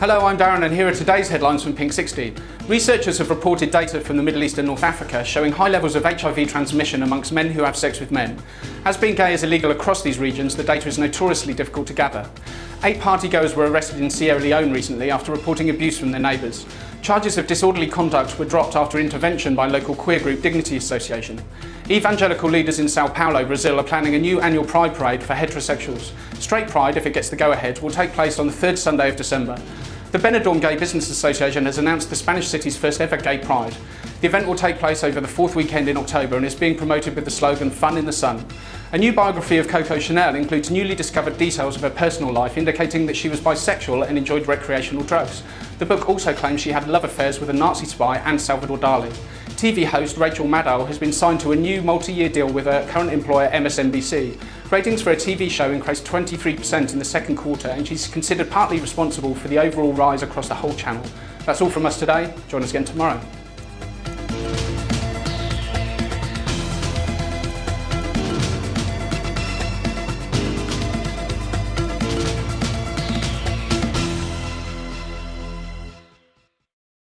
Hello, I'm Darren and here are today's headlines from Pink 16. Researchers have reported data from the Middle East and North Africa showing high levels of HIV transmission amongst men who have sex with men. As being gay is illegal across these regions, the data is notoriously difficult to gather. Eight partygoers were arrested in Sierra Leone recently after reporting abuse from their neighbours. Charges of disorderly conduct were dropped after intervention by local queer group Dignity Association. Evangelical leaders in Sao Paulo, Brazil are planning a new annual Pride Parade for heterosexuals. Straight Pride, if it gets the go-ahead, will take place on the third Sunday of December. The Benidorm Gay Business Association has announced the Spanish city's first ever gay pride. The event will take place over the fourth weekend in October and is being promoted with the slogan Fun in the Sun. A new biography of Coco Chanel includes newly discovered details of her personal life indicating that she was bisexual and enjoyed recreational drugs. The book also claims she had love affairs with a Nazi spy and Salvador Dali. TV host Rachel Maddow has been signed to a new multi-year deal with her current employer MSNBC. Ratings for her TV show increased 23% in the second quarter and she's considered partly responsible for the overall rise across the whole channel. That's all from us today. Join us again tomorrow.